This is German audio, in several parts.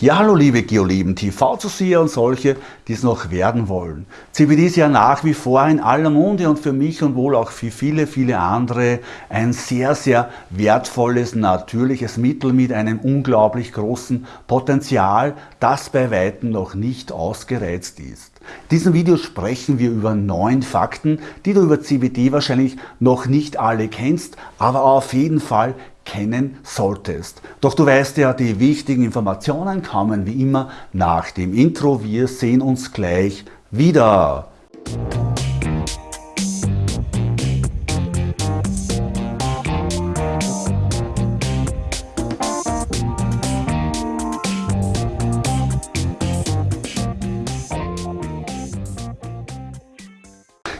Ja, hallo liebe Geolieben, TV-Zuseher und solche, die es noch werden wollen. CBD ist ja nach wie vor in aller Munde und für mich und wohl auch für viele, viele andere ein sehr, sehr wertvolles, natürliches Mittel mit einem unglaublich großen Potenzial, das bei Weitem noch nicht ausgereizt ist. In diesem Video sprechen wir über neun Fakten, die du über CBD wahrscheinlich noch nicht alle kennst, aber auf jeden Fall kennen solltest. Doch du weißt ja, die wichtigen Informationen kommen wie immer nach dem Intro. Wir sehen uns gleich wieder.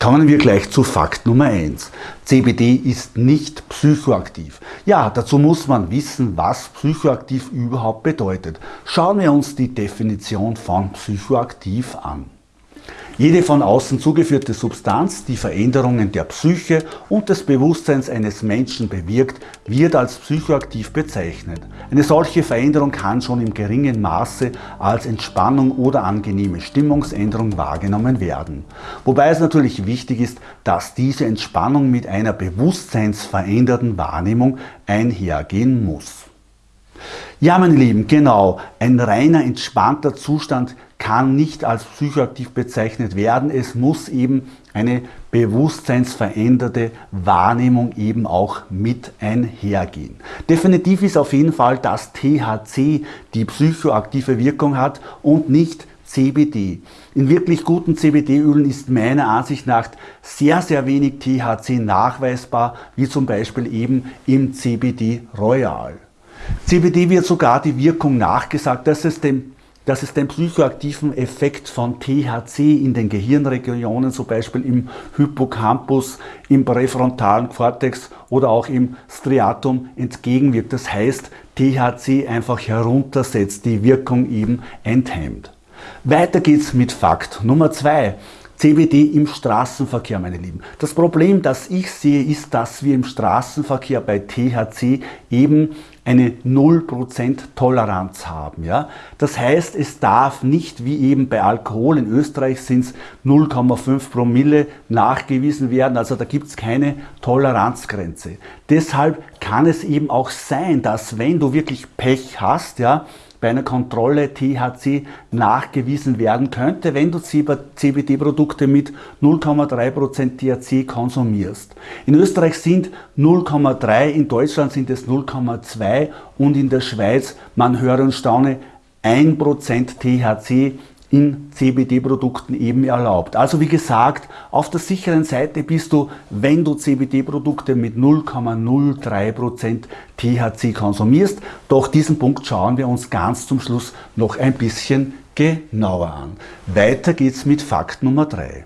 Kommen wir gleich zu Fakt Nummer 1. CBD ist nicht psychoaktiv. Ja, dazu muss man wissen, was psychoaktiv überhaupt bedeutet. Schauen wir uns die Definition von psychoaktiv an. Jede von außen zugeführte Substanz, die Veränderungen der Psyche und des Bewusstseins eines Menschen bewirkt, wird als psychoaktiv bezeichnet. Eine solche Veränderung kann schon im geringen Maße als Entspannung oder angenehme Stimmungsänderung wahrgenommen werden. Wobei es natürlich wichtig ist, dass diese Entspannung mit einer bewusstseinsveränderten Wahrnehmung einhergehen muss. Ja, meine Lieben, genau, ein reiner entspannter Zustand kann nicht als psychoaktiv bezeichnet werden. Es muss eben eine bewusstseinsveränderte Wahrnehmung eben auch mit einhergehen. Definitiv ist auf jeden Fall, dass THC die psychoaktive Wirkung hat und nicht CBD. In wirklich guten CBD-Ölen ist meiner Ansicht nach sehr, sehr wenig THC nachweisbar, wie zum Beispiel eben im CBD Royal. CBD wird sogar die Wirkung nachgesagt, dass es dem dass es den psychoaktiven Effekt von THC in den Gehirnregionen, zum Beispiel im Hippocampus, im präfrontalen Cortex oder auch im Striatum entgegenwirkt. Das heißt, THC einfach heruntersetzt, die Wirkung eben enthemmt. Weiter geht's mit Fakt Nummer zwei. CBD im Straßenverkehr, meine Lieben. Das Problem, das ich sehe, ist, dass wir im Straßenverkehr bei THC eben eine 0% Toleranz haben. Ja? Das heißt, es darf nicht wie eben bei Alkohol, in Österreich sind es 0,5 Promille nachgewiesen werden, also da gibt es keine Toleranzgrenze. Deshalb kann es eben auch sein, dass wenn du wirklich Pech hast, ja, bei einer Kontrolle THC nachgewiesen werden könnte, wenn du CBD-Produkte mit 0,3% THC konsumierst. In Österreich sind 0,3, in Deutschland sind es 0,2 und in der Schweiz, man höre und staune, 1% THC in CBD-Produkten eben erlaubt. Also wie gesagt, auf der sicheren Seite bist du, wenn du CBD-Produkte mit 0,03% THC konsumierst. Doch diesen Punkt schauen wir uns ganz zum Schluss noch ein bisschen genauer an. Weiter geht's mit Fakt Nummer 3.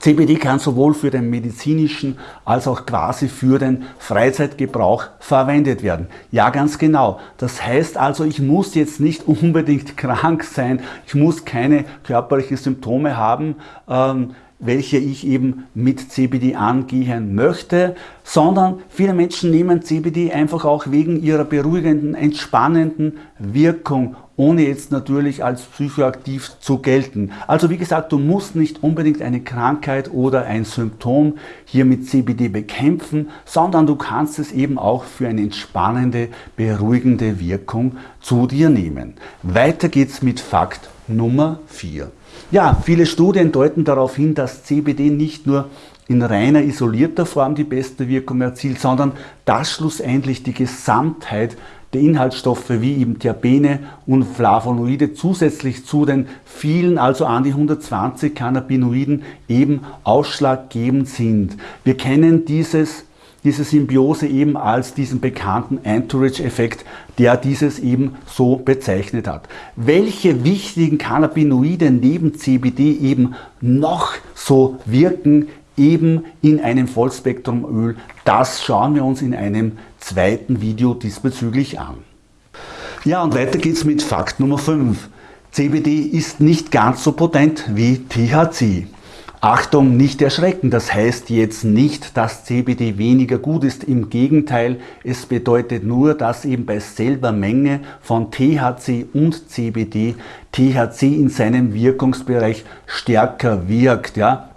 CBD kann sowohl für den medizinischen als auch quasi für den Freizeitgebrauch verwendet werden. Ja, ganz genau. Das heißt also, ich muss jetzt nicht unbedingt krank sein, ich muss keine körperlichen Symptome haben, ähm, welche ich eben mit CBD angehen möchte, sondern viele Menschen nehmen CBD einfach auch wegen ihrer beruhigenden, entspannenden Wirkung, ohne jetzt natürlich als psychoaktiv zu gelten. Also wie gesagt, du musst nicht unbedingt eine Krankheit oder ein Symptom hier mit CBD bekämpfen, sondern du kannst es eben auch für eine entspannende, beruhigende Wirkung zu dir nehmen. Weiter geht's mit Fakt Nummer 4. Ja, viele Studien deuten darauf hin, dass CBD nicht nur in reiner isolierter Form die beste Wirkung erzielt, sondern dass schlussendlich die Gesamtheit der Inhaltsstoffe wie eben Terpene und Flavonoide zusätzlich zu den vielen, also an die 120 Cannabinoiden eben ausschlaggebend sind. Wir kennen dieses diese Symbiose eben als diesen bekannten Entourage-Effekt, der dieses eben so bezeichnet hat. Welche wichtigen Cannabinoide neben CBD eben noch so wirken, eben in einem Vollspektrumöl, das schauen wir uns in einem zweiten Video diesbezüglich an. Ja, und weiter geht's mit Fakt Nummer 5. CBD ist nicht ganz so potent wie THC. Achtung, nicht erschrecken, das heißt jetzt nicht, dass CBD weniger gut ist. Im Gegenteil, es bedeutet nur, dass eben bei selber Menge von THC und CBD THC in seinem Wirkungsbereich stärker wirkt. Ja?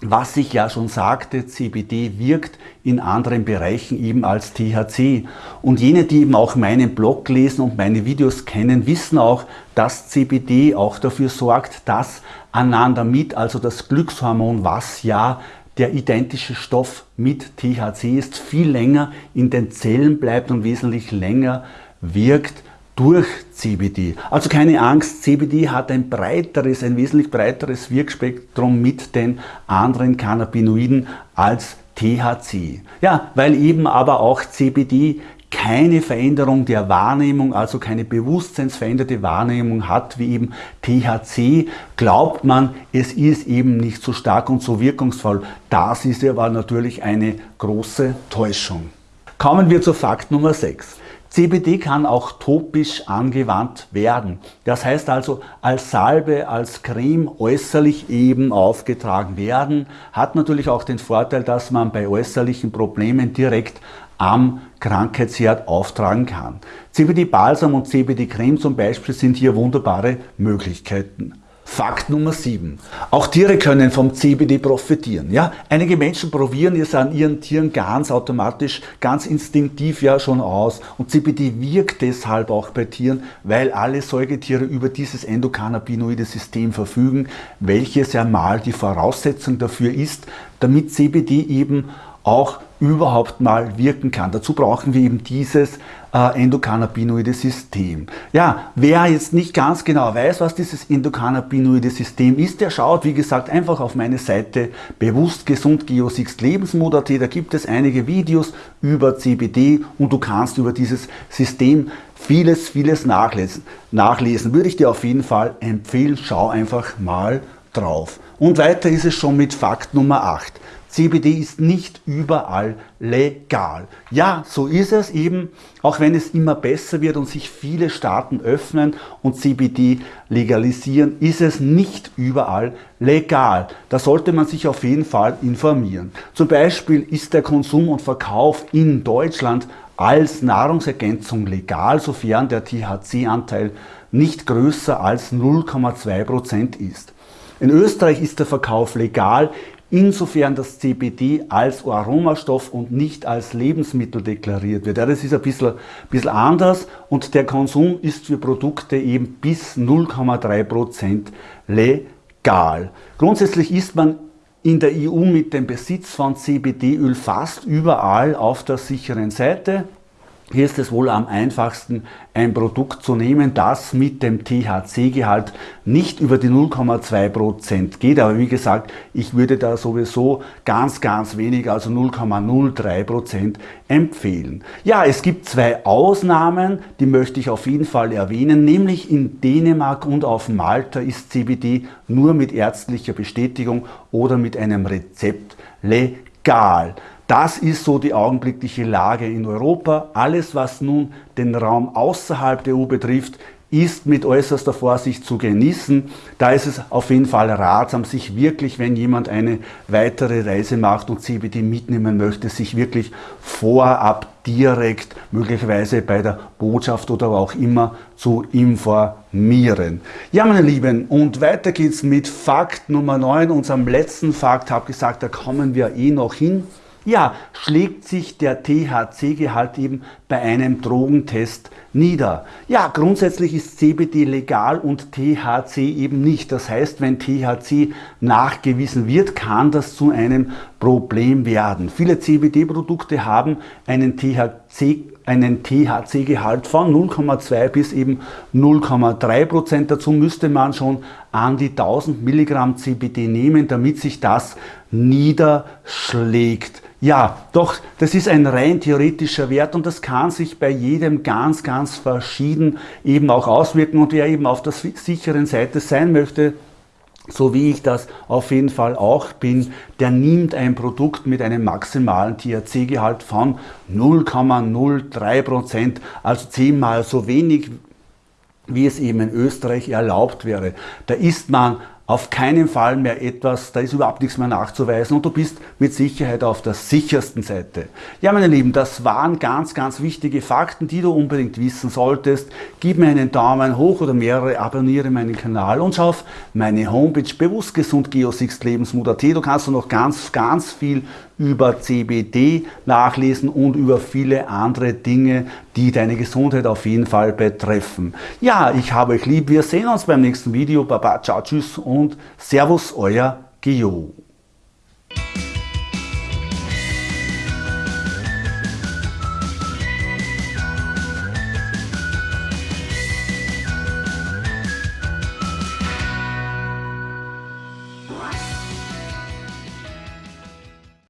Was ich ja schon sagte, CBD wirkt in anderen Bereichen eben als THC. Und jene, die eben auch meinen Blog lesen und meine Videos kennen, wissen auch, dass CBD auch dafür sorgt, dass Anandamid, also das Glückshormon, was ja der identische Stoff mit THC ist, viel länger in den Zellen bleibt und wesentlich länger wirkt durch CBD. Also keine Angst, CBD hat ein breiteres, ein wesentlich breiteres Wirkspektrum mit den anderen Cannabinoiden als THC. Ja, weil eben aber auch CBD keine Veränderung der Wahrnehmung, also keine bewusstseinsveränderte Wahrnehmung hat wie eben THC, glaubt man, es ist eben nicht so stark und so wirkungsvoll. Das ist aber natürlich eine große Täuschung. Kommen wir zu Fakt Nummer 6. CBD kann auch topisch angewandt werden. Das heißt also als Salbe, als Creme äußerlich eben aufgetragen werden. Hat natürlich auch den Vorteil, dass man bei äußerlichen Problemen direkt am Krankheitsherd auftragen kann. CBD-Balsam und CBD-Creme zum Beispiel sind hier wunderbare Möglichkeiten. Fakt Nummer 7. Auch Tiere können vom CBD profitieren. Ja? Einige Menschen probieren es an ihren Tieren ganz automatisch, ganz instinktiv ja schon aus. Und CBD wirkt deshalb auch bei Tieren, weil alle Säugetiere über dieses endokannabinoide System verfügen, welches ja mal die Voraussetzung dafür ist, damit CBD eben auch überhaupt mal wirken kann. Dazu brauchen wir eben dieses äh, endokannabinoide System. Ja, wer jetzt nicht ganz genau weiß, was dieses endokannabinoide System ist, der schaut, wie gesagt, einfach auf meine Seite bewusst gesund Geosixt Lebensmod.at. Da gibt es einige Videos über CBD und du kannst über dieses System vieles, vieles nachlesen. Nachlesen würde ich dir auf jeden Fall empfehlen. Schau einfach mal drauf. Und weiter ist es schon mit Fakt Nummer 8. CBD ist nicht überall legal. Ja, so ist es eben, auch wenn es immer besser wird und sich viele Staaten öffnen und CBD legalisieren, ist es nicht überall legal. Da sollte man sich auf jeden Fall informieren. Zum Beispiel ist der Konsum und Verkauf in Deutschland als Nahrungsergänzung legal, sofern der THC-Anteil nicht größer als 0,2% ist. In Österreich ist der Verkauf legal, insofern das CBD als Aromastoff und nicht als Lebensmittel deklariert wird. Ja, das ist ein bisschen, bisschen anders und der Konsum ist für Produkte eben bis 0,3% legal. Grundsätzlich ist man in der EU mit dem Besitz von CBD-Öl fast überall auf der sicheren Seite. Hier ist es wohl am einfachsten, ein Produkt zu nehmen, das mit dem THC-Gehalt nicht über die 0,2% geht. Aber wie gesagt, ich würde da sowieso ganz, ganz wenig, also 0,03% empfehlen. Ja, es gibt zwei Ausnahmen, die möchte ich auf jeden Fall erwähnen, nämlich in Dänemark und auf Malta ist CBD nur mit ärztlicher Bestätigung oder mit einem Rezept legal. Das ist so die augenblickliche Lage in Europa. Alles, was nun den Raum außerhalb der EU betrifft, ist mit äußerster Vorsicht zu genießen. Da ist es auf jeden Fall ratsam, sich wirklich, wenn jemand eine weitere Reise macht und CBD mitnehmen möchte, sich wirklich vorab direkt, möglicherweise bei der Botschaft oder auch immer, zu informieren. Ja, meine Lieben, und weiter geht's mit Fakt Nummer 9, unserem letzten Fakt. Ich habe gesagt, da kommen wir eh noch hin. Ja, schlägt sich der THC-Gehalt eben bei einem Drogentest nieder. Ja, grundsätzlich ist CBD legal und THC eben nicht. Das heißt, wenn THC nachgewiesen wird, kann das zu einem Problem werden. Viele CBD-Produkte haben einen THC einen THC-Gehalt von 0,2 bis eben 0,3 Prozent. Dazu müsste man schon an die 1000 Milligramm CBD nehmen, damit sich das niederschlägt. Ja, doch, das ist ein rein theoretischer Wert und das kann sich bei jedem ganz, ganz verschieden eben auch auswirken und wer eben auf der sicheren Seite sein möchte, so wie ich das auf jeden Fall auch bin, der nimmt ein Produkt mit einem maximalen THC-Gehalt von 0,03%, also zehnmal so wenig wie es eben in Österreich erlaubt wäre. Da ist man auf keinen Fall mehr etwas, da ist überhaupt nichts mehr nachzuweisen und du bist mit Sicherheit auf der sichersten Seite. Ja, meine Lieben, das waren ganz, ganz wichtige Fakten, die du unbedingt wissen solltest. Gib mir einen Daumen hoch oder mehrere, abonniere meinen Kanal und schau auf meine Homepage bewusstgesundgeosixlebensmut.at. Du kannst noch ganz, ganz viel über CBD nachlesen und über viele andere Dinge, die deine Gesundheit auf jeden Fall betreffen. Ja, ich habe euch lieb. Wir sehen uns beim nächsten Video. Baba, ciao, tschüss und Servus, euer Gio.